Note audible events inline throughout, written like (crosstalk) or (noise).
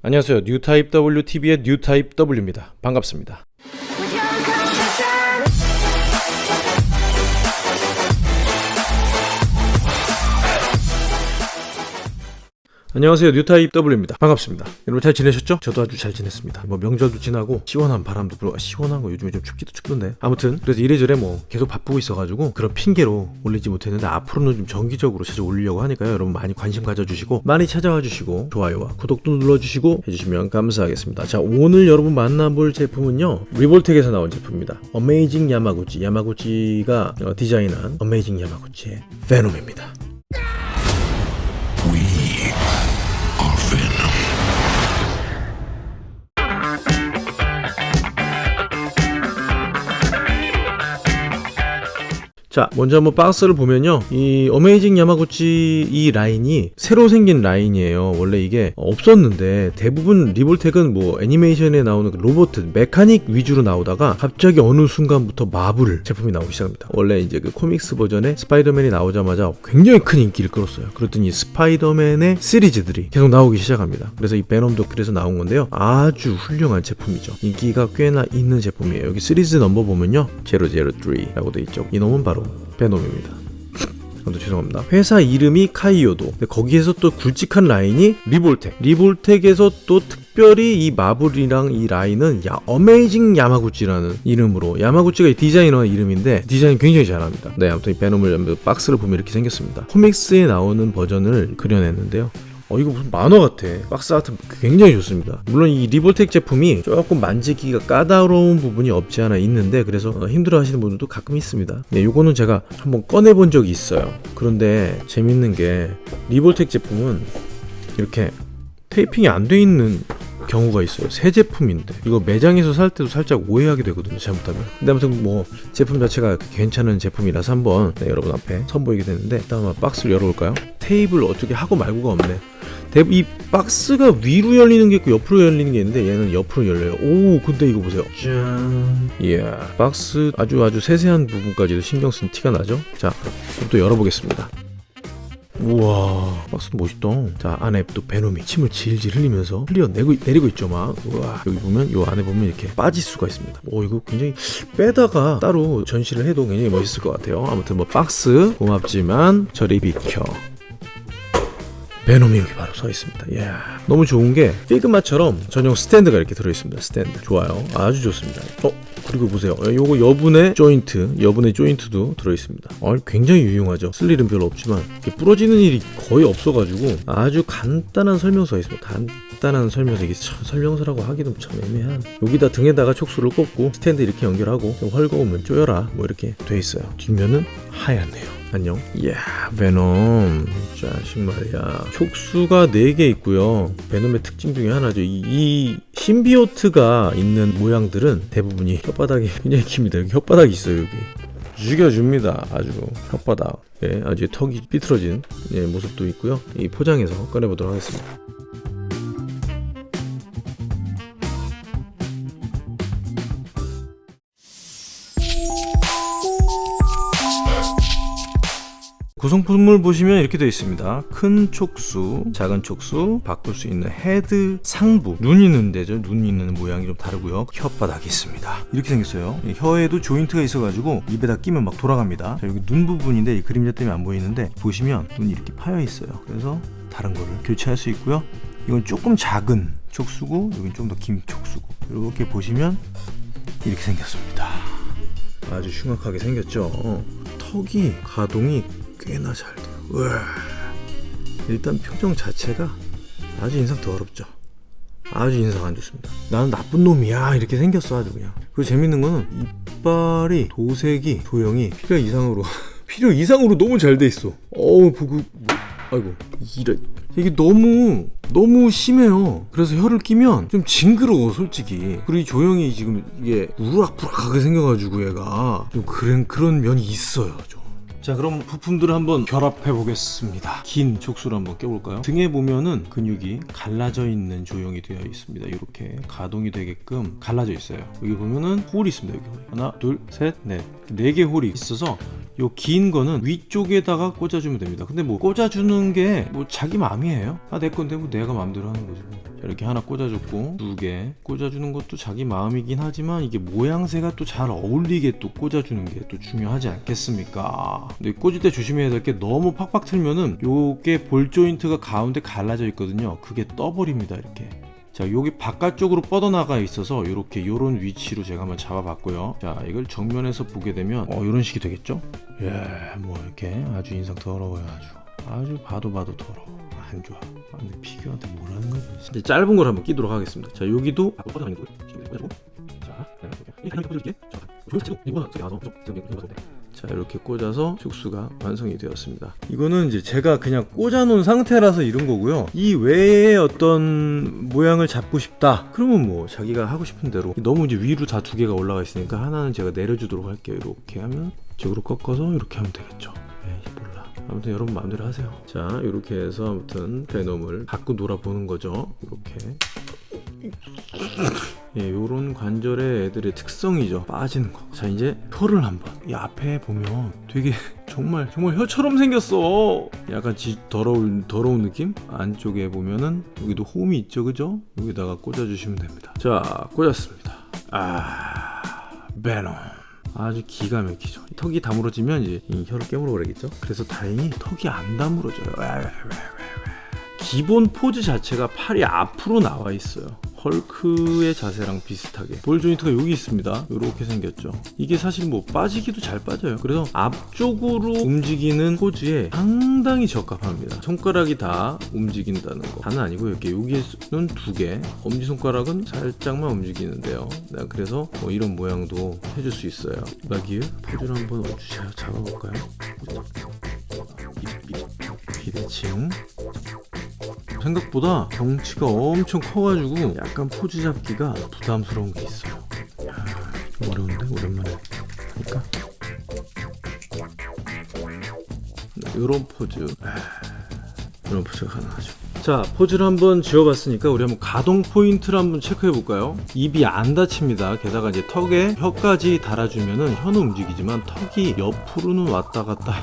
안녕하세요. 뉴타입 WTV의 뉴타입 W입니다. 반갑습니다. 안녕하세요. 뉴타입 W입니다. 반갑습니다. 여러분 잘 지내셨죠? 저도 아주 잘 지냈습니다. 뭐 명절도 지나고 시원한 바람도 불어 시원한 거 요즘에 좀 춥기도 춥던데. 아무튼 그래서 이래저래 뭐 계속 바쁘고 있어가지고 그런 핑계로 올리지 못했는데 앞으로는 좀 정기적으로 자주 올리려고 하니까요. 여러분 많이 관심 가져주시고 많이 찾아와 주시고 좋아요와 구독도 눌러주시고 해주시면 감사하겠습니다. 자 오늘 여러분 만나볼 제품은요. 리볼텍에서 나온 제품입니다. 어메이징 야마구치 야마구치가 어, 디자인한 어메이징 야마구치의 베놈입니다 자 먼저 한번 박스를 보면요. 이 어메이징 야마구치 이 라인이 새로 생긴 라인이에요. 원래 이게 없었는데 대부분 리볼텍은 뭐 애니메이션에 나오는 그 로봇 mechanic 위주로 나오다가 갑자기 어느 순간부터 마블 제품이 나오기 시작합니다. 원래 이제 그 comics 버전에 스파이더맨이 나오자마자 굉장히 큰 인기를 끌었어요. 그랬더니 스파이더맨의 시리즈들이 계속 나오기 시작합니다. 그래서 이 베놈도 그래서 나온 건데요. 아주 훌륭한 제품이죠. 인기가 꽤나 있는 제품이에요. 여기 시리즈 넘버 보면요. 003라고 돼 있죠. 이 놈은 바로 베놈입니다. (laughs) 또 죄송합니다. 회사 이름이 카이요도. 근데 거기에서 또 굵직한 라인이 리볼텍. 리볼텍에서 또 특별히 이 마블이랑 이 라인은 야 어메이징 야마구치라는 이름으로 야마구치가 디자이너 이름인데 디자인 굉장히 잘합니다. 네, 아무튼 이 베놈을 박스를 보면 이렇게 생겼습니다. 코믹스에 나오는 버전을 그려냈는데요. 어 이거 무슨 만화 같아. 박스 아트 굉장히 좋습니다. 물론 이 리볼텍 제품이 조금 만지기가 까다로운 부분이 없지 않아 있는데 그래서 어, 힘들어 하시는 분들도 가끔 있습니다. 네 요거는 제가 한번 꺼내 본 적이 있어요. 그런데 재밌는 게 리볼텍 제품은 이렇게 테이핑이 안 돼 있는 경우가 있어요. 새 제품인데 이거 매장에서 살 때도 살짝 오해하게 되거든요 잘못하면. 근데 아무튼 뭐 제품 자체가 괜찮은 제품이라서 한번 네, 여러분 앞에 선보이게 되는데 일단 한번 박스를 열어볼까요? 테이블 어떻게 하고 말고가 없네. 이 박스가 위로 열리는 게 있고 옆으로 열리는 게 있는데 얘는 옆으로 열려요. 오 근데 이거 보세요. 짠. 이야 박스 아주 아주 세세한 부분까지도 신경 쓴 티가 나죠? 자 그럼 또 열어보겠습니다 우와 박스 멋있다. 자 안에 또 베놈이 침을 질질 흘리면서 흘려내고 내리고 있죠 막. 우와 여기 보면 요 안에 보면 이렇게 빠질 수가 있습니다. 오 이거 굉장히 빼다가 따로 전시를 해도 굉장히 멋있을 것 같아요. 아무튼 뭐 박스 고맙지만 저리 비켜 베놈이 여기 바로 서 있습니다. 이야, 너무 좋은 게 피그마처럼 전용 스탠드가 이렇게 들어 있습니다. 스탠드 좋아요. 아주 좋습니다. 어 그리고 보세요. 요거 여분의 조인트, 여분의 조인트도 들어 있습니다. 어, 굉장히 유용하죠. 쓸 일은 별로 없지만 부러지는 일이 거의 없어가지고 아주 간단한 설명서가 있습니다. 간단한 설명서 이게 참 설명서라고 하기도 참 애매한. 여기다 등에다가 촉수를 꽂고 스탠드 이렇게 연결하고 좀 헐거우면 쪼여라 뭐 이렇게 돼 있어요. 뒷면은 하얗네요. 안녕. 이야 베놈. 자식 말이야. 촉수가 4개 있고요. 베놈의 특징 중에 하나죠. 이, 이 신비오트가 있는 모양들은 대부분이 혓바닥이 (laughs) 굉장히 깁니다. 여기 혓바닥이 있어요 여기. 죽여줍니다 아주. 혓바닥. 예, 아주 턱이 삐뚤어진 예, 모습도 있고요. 이 포장해서 꺼내보도록 하겠습니다 구성품을 보시면 이렇게 되어 있습니다. 큰 촉수, 작은 촉수, 바꿀 수 있는 헤드 상부. 눈 있는 데죠. 눈 있는 모양이 좀 다르고요. 혓바닥이 있습니다. 이렇게 생겼어요. 혀에도 조인트가 있어 가지고 입에다 끼면 막 돌아갑니다. 자, 여기 눈 부분인데 이 그림자 때문에 안 보이는데 보시면 눈이 이렇게 파여 있어요. 그래서 다른 거를 교체할 수 있고요. 이건 조금 작은 촉수고 여긴 좀 더 긴 촉수고 이렇게 보시면 이렇게 생겼습니다. 아주 흉악하게 생겼죠? 턱이 가동이 꽤나 잘 돼요. 우와. 일단 표정 자체가 아주 인상 더럽죠. 아주 인상 안 좋습니다. 나는 나쁜 놈이야 이렇게 생겼어 아주 그냥. 그리고 재밌는 거는 이빨이 도색이 도형이 필요 이상으로 (laughs) 필요 이상으로 너무 잘 돼 있어. 어우 보고 뭐, 아이고 이래 이게 너무 너무 심해요. 그래서 혀를 끼면 좀 징그러워 솔직히. 그리고 이 조형이 지금 이게 우락부락하게 생겨가지고 얘가 좀 그런 그런 면이 있어요. 좀. 자 그럼 부품들을 한번 결합해 보겠습니다. 긴 촉수를 한번 껴볼까요? 등에 보면은 근육이 갈라져 있는 조형이 되어 있습니다. 이렇게 가동이 되게끔 갈라져 있어요. 여기 보면은 홀이 있습니다 여기 홀 하나 둘셋넷네 개 홀이 있어서 요 긴 거는 위쪽에다가 꽂아주면 됩니다. 근데 뭐 꽂아주는 게 뭐 자기 마음이에요? 아 내 건데 뭐 내가 마음대로 하는 거지 뭐. 자, 이렇게 하나 꽂아줬고 두 개 꽂아주는 것도 자기 마음이긴 하지만 이게 모양새가 또 잘 어울리게 또 꽂아주는 게 또 중요하지 않겠습니까? 근데 꽂을 때 조심해야 될 게 너무 팍팍 틀면은 요게 볼 조인트가 가운데 갈라져 있거든요. 그게 떠버립니다 이렇게. 자 여기 바깥쪽으로 뻗어나가 있어서 이렇게 요런 위치로 제가 한번 잡아봤고요 자 이걸 정면에서 보게 되면 어 요런 식이 되겠죠 예뭐 이렇게 아주 인상 더러워요 아주 아주 봐도 봐도 더러워 안 좋아. 아, 근데 피규어한테 뭐라는 거지? 이제 짧은 걸 한번 끼도록 하겠습니다. 자 여기도 거고요. 꽂아주고. 자 이렇게 자 꽂아서 축수가 완성이 되었습니다. 이거는 이제 제가 그냥 꽂아 놓은 상태라서 이런 거고요. 이 외에 어떤 모양을 잡고 싶다. 그러면 뭐 자기가 하고 싶은 대로. 너무 이제 위로 다 두 개가 올라가 있으니까 하나는 제가 내려주도록 할게요. 이렇게 하면 이쪽으로 꺾어서 이렇게 하면 되겠죠. 몰라 아무튼 여러분 마음대로 하세요 자 이렇게 해서 아무튼 베놈을 갖고 놀아보는 거죠 이렇게 예, 요런 관절의 애들의 특성이죠. 빠지는 거. 자, 이제 혀를 한번. 이 앞에 보면 되게 정말 정말 혀처럼 생겼어. 약간 지, 더러운 더러운 느낌? 안쪽에 보면은 여기도 홈이 있죠, 그죠? 여기다가 꽂아주시면 됩니다. 자, 꽂았습니다. 아, 베놈. 아주 기가 막히죠. 턱이 다물어지면 이제 이 혀를 깨물어 버리겠죠. 그래서 다행히 턱이 안 다물어져요. 기본 포즈 자체가 팔이 앞으로 나와 있어요. 헐크의 자세랑 비슷하게. 볼 조인트가 여기 있습니다. 이렇게 생겼죠. 이게 사실 뭐 빠지기도 잘 빠져요. 그래서 앞쪽으로 움직이는 포즈에 상당히 적합합니다. 손가락이 다 움직인다는 거. 다는 아니고 이렇게 여기는 두개. 엄지손가락은 살짝만 움직이는데요. 네, 그래서 뭐 이런 모양도 해줄 수 있어요. 마기유 포즈를 한번 잡아볼까요? 비대칭 생각보다 덩치가 엄청 커가지고 약간 포즈 잡기가 부담스러운 게 있어요. 야, 좀 어려운데? 오랜만에. 하니까? 이런 포즈. 이런 포즈가 가능하죠. 자 포즈를 한번 지어봤으니까 우리 한번 가동 포인트를 한번 체크해 볼까요? 입이 안 닫힙니다. 게다가 이제 턱에 혀까지 달아주면은 혀는 움직이지만 턱이 옆으로는 왔다 갔다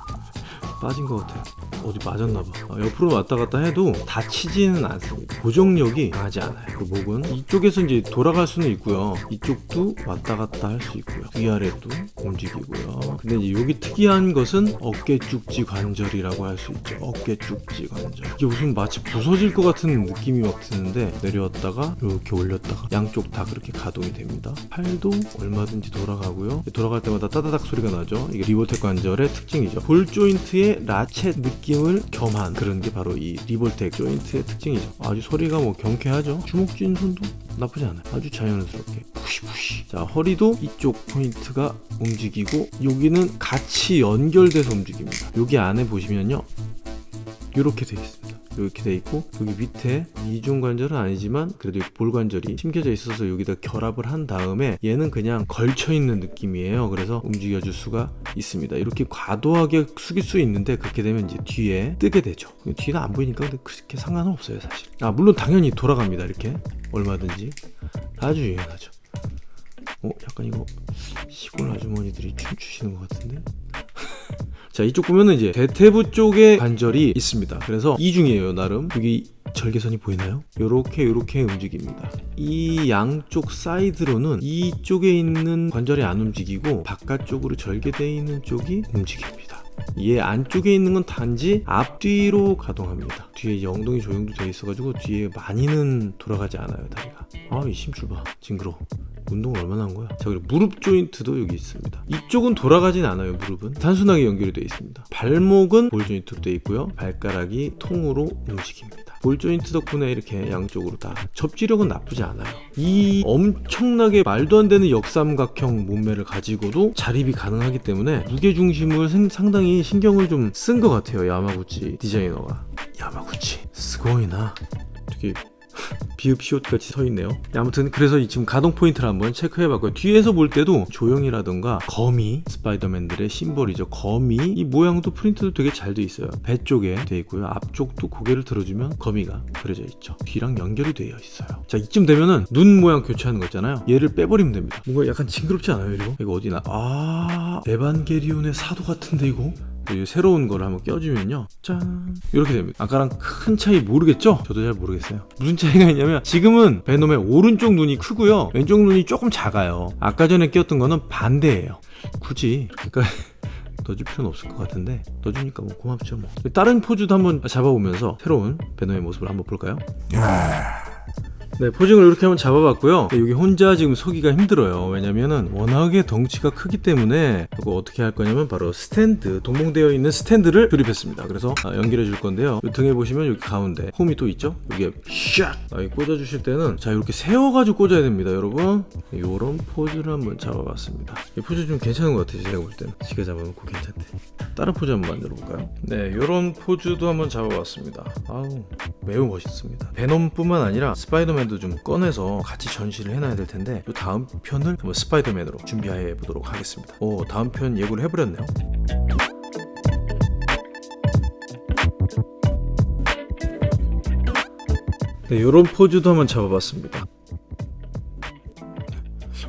(laughs) 빠진 것 같아요 어디 맞았나봐. 어, 옆으로 왔다 갔다 해도 다치지는 않습니다. 고정력이 강하지 않아요. 그 목은 이쪽에서 이제 돌아갈 수는 있고요. 이쪽도 왔다 갔다 할 수 있고요. 위아래도 움직이고요. 근데 이제 여기 특이한 것은 어깨 쭉지 관절이라고 할 수 있죠. 어깨 쭉지 관절. 이게 무슨 마치 부서질 것 같은 느낌이 막 드는데 내려왔다가 이렇게 올렸다가 양쪽 다 그렇게 가동이 됩니다. 팔도 얼마든지 돌아가고요. 돌아갈 때마다 따다닥 소리가 나죠. 이게 리볼텍 관절의 특징이죠. 볼 조인트의 ratchet 느낌 느낌을 겸한 그런 게 바로 이 리볼텍 조인트의 특징이죠. 아주 소리가 뭐 경쾌하죠. 주먹 쥔 손도 나쁘지 않아요. 아주 자연스럽게 푸시푸시. 자 허리도 이쪽 포인트가 움직이고 여기는 같이 연결돼서 움직입니다. 여기 안에 보시면요. 이렇게 되어 있습니다 이렇게 돼 있고 여기 밑에 이중 관절은 아니지만 그래도 볼 관절이 심겨져 있어서 여기다 결합을 한 다음에 얘는 그냥 걸쳐 있는 느낌이에요. 그래서 움직여 줄 수가 있습니다. 이렇게 과도하게 숙일 수 있는데 그렇게 되면 이제 뒤에 뜨게 되죠. 뒤는 안 보이니까 그렇게 상관은 없어요 사실. 아 물론 당연히 돌아갑니다 이렇게. 얼마든지. 아주 유연하죠. 어 약간 이거 시골 아주머니들이 춤추시는 것 같은데 자 이쪽 보면은 이제 대퇴부 쪽에 관절이 있습니다. 그래서 이중이에요 나름. 여기 절개선이 보이나요? 요렇게 요렇게 움직입니다. 이 양쪽 사이드로는 이쪽에 있는 관절이 안 움직이고 바깥쪽으로 절개되어 있는 쪽이 움직입니다. 얘 안쪽에 있는 건 단지 앞뒤로 가동합니다. 뒤에 이제 엉덩이 조형도 되어 있어가지고 뒤에 많이는 돌아가지 않아요 다리가. 아이 심줄 봐. 징그러 운동을 얼마나 한 거야? 자 그리고 무릎 조인트도 여기 있습니다. 이쪽은 돌아가진 않아요 무릎은. 단순하게 연결이 되어 있습니다. 발목은 볼 조인트로 되어 있고요. 발가락이 통으로 움직입니다. 볼 조인트 덕분에 이렇게 양쪽으로 다 접지력은 나쁘지 않아요. 이 엄청나게 말도 안 되는 역삼각형 몸매를 가지고도 자립이 가능하기 때문에 무게중심을 상당히 신경을 좀 쓴 것 같아요 야마구치 디자이너가. 야마구치 스고이나. 되게 비읍 시옷 같이 서 있네요. 아무튼 그래서 지금 가동 포인트를 한번 체크해 봤고요. 뒤에서 볼 때도 조형이라던가 거미 스파이더맨들의 심벌이죠. 거미. 이 모양도 프린트도 되게 잘 돼 있어요. 배 쪽에 돼 있고요. 앞쪽도 고개를 들어주면 거미가 그려져 있죠. 뒤랑 연결이 되어 있어요. 자 이쯤 되면은 눈 모양 교체하는 거 있잖아요. 얘를 빼버리면 됩니다. 뭔가 약간 징그럽지 않아요 이거? 이거 어디나? 아 에반게리온의 사도 같은데 이거 이 새로운 거를 한번 껴주면요. 짠. 이렇게 됩니다. 아까랑 큰 차이 모르겠죠? 저도 잘 모르겠어요. 무슨 차이가 있냐면 지금은 베놈의 오른쪽 눈이 크고요. 왼쪽 눈이 조금 작아요. 아까 전에 끼웠던 거는 반대예요. 굳이 그러니까 (laughs) 넣어줄 필요는 없을 것 같은데 넣어주니까 뭐 고맙죠 뭐. 다른 포즈도 한번 잡아보면서 새로운 베놈의 모습을 한번 볼까요? 네, posing을 이렇게 한번 잡아봤고요. 네, 여기 혼자 지금 서기가 힘들어요. 왜냐면은 워낙에 덩치가 크기 때문에 이거 어떻게 할 거냐면 바로 스탠드, 동봉되어 있는 스탠드를 조립했습니다. 그래서 아, 연결해 줄 건데요. 이 등에 보시면 여기 가운데 홈이 또 있죠? 여기에 샥! 아, 이 꽂아 주실 때는 자, 이렇게 세워 가지고 꽂아야 됩니다, 여러분. 이런 포즈를 한번 잡아봤습니다. 이 포즈 좀 괜찮은 것 같아요, 제가 볼 때는. 지가 잡아놓고 괜찮대. 다른 포즈 한번 만들어 볼까요? 네, 이런 포즈도 한번 잡아봤습니다. 아우, 매우 멋있습니다. 베놈뿐만 아니라 스파이더맨 도 좀 꺼내서 같이 전시를 해놔야 될 텐데 이 다음 편을 스파이더맨으로 준비해 보도록 하겠습니다. 오, 다음 편 예고를 해버렸네요. 네, 이런 포즈도 한번 잡아봤습니다.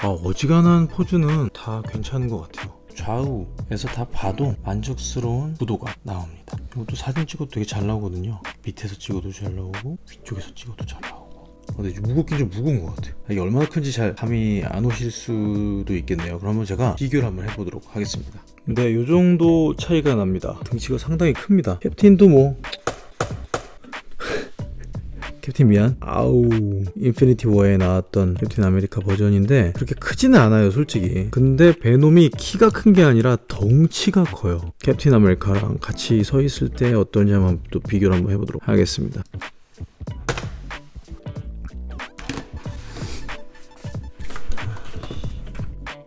아, 어지간한 포즈는 다 괜찮은 것 같아요. 좌우에서 다 봐도 만족스러운 구도가 나옵니다. 이것도 사진 찍어도 되게 잘 나오거든요. 밑에서 찍어도 잘 나오고 위쪽에서 찍어도 잘 나오고. 어, 근데 좀 무겁긴 좀 무거운 것 같아요. 이게 얼마나 큰지 잘 감이 안 오실 수도 있겠네요. 그러면 제가 비교를 한번 해보도록 하겠습니다. 네, 이 정도 차이가 납니다. 등치가 상당히 큽니다. 캡틴도 뭐 캡틴 미안 아우 인피니티 워에 나왔던 캡틴 아메리카 버전인데 그렇게 크지는 않아요 솔직히 근데 베놈이 키가 큰 게 아니라 덩치가 커요 캡틴 아메리카랑 같이 서 있을 때 어떤지 한번 또 비교를 한번 해보도록 하겠습니다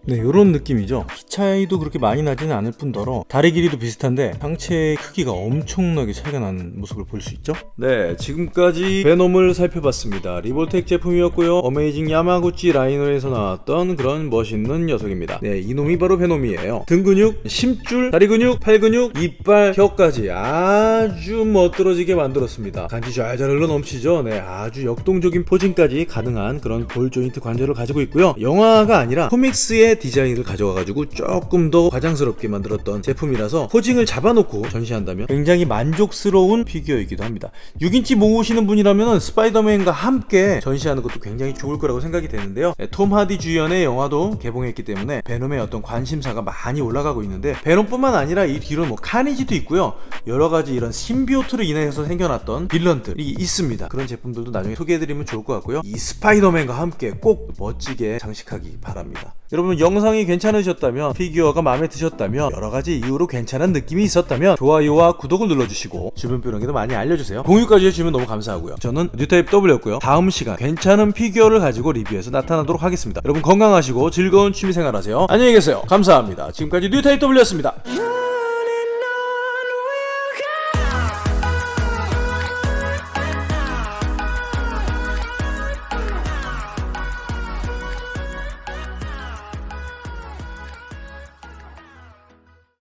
네, 이런 느낌이죠. 키 차이도 그렇게 많이 나지는 않을 뿐더러 다리 길이도 비슷한데 상체의 크기가 엄청나게 차이가 나는 모습을 볼 수 있죠. 네, 지금까지 베놈을 살펴봤습니다. 리볼텍 제품이었고요. 어메이징 야마구치 라인에서 나왔던 그런 멋있는 녀석입니다. 네, 이놈이 바로 베놈이에요. 등 근육, 심줄, 다리 근육, 팔 근육, 이빨, 혀까지 아주 멋들어지게 만들었습니다. 간지 잘잘 흘러 넘치죠. 네, 아주 역동적인 posing까지 가능한 그런 볼 조인트 관절을 가지고 있고요. 영화가 아니라 코믹스의 디자인을 가져와가지고 조금 더 과장스럽게 만들었던 제품이라서 posing을 잡아놓고 전시한다면 굉장히 만족스러운 피규어이기도 합니다. 6인치 모으시는 분이라면 스파이더맨과 함께 전시하는 것도 굉장히 좋을 거라고 생각이 되는데요. 네, 톰 하디 주연의 영화도 개봉했기 때문에 베놈의 어떤 관심사가 많이 올라가고 있는데 베놈뿐만 아니라 이 뒤로 뭐 카니지도 있고요. 여러가지 이런 심비오트로 인해서 생겨났던 빌런들이 있습니다. 그런 제품들도 나중에 소개해드리면 좋을 것 같고요. 이 스파이더맨과 함께 꼭 멋지게 장식하기 바랍니다 여러분 영상이 괜찮으셨다면 피규어가 마음에 드셨다면 여러가지 이유로 괜찮은 느낌이 있었다면 좋아요와 구독을 눌러주시고 주변 분에게도 많이 알려주세요. 공유까지 해주시면 너무 감사하고요. 저는 뉴타입 W였고요. 다음 시간 괜찮은 피규어를 가지고 리뷰해서 나타나도록 하겠습니다. 여러분 건강하시고 즐거운 취미생활 하세요. 안녕히 계세요. 감사합니다. 지금까지 뉴타입 W였습니다